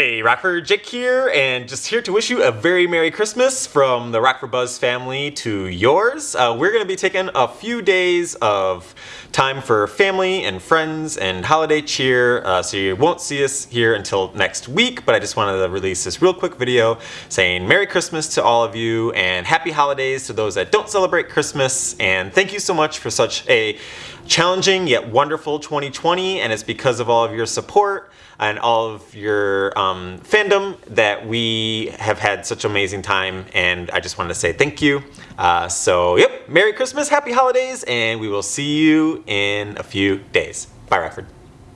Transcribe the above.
Hey, Rockford Jake here, and just here to wish you a very Merry Christmas from the Rockford Buzz family to yours. Uh, we're going to be taking a few days of time for family and friends and holiday cheer, uh, so you won't see us here until next week, but I just wanted to release this real quick video saying Merry Christmas to all of you and Happy Holidays to those that don't celebrate Christmas, and thank you so much for such a challenging yet wonderful 2020, and it's because of all of your support and all of your um, fandom that we have had such amazing time and I just wanted to say thank you. Uh, so yep, Merry Christmas, Happy Holidays, and we will see you in a few days. Bye Rockford.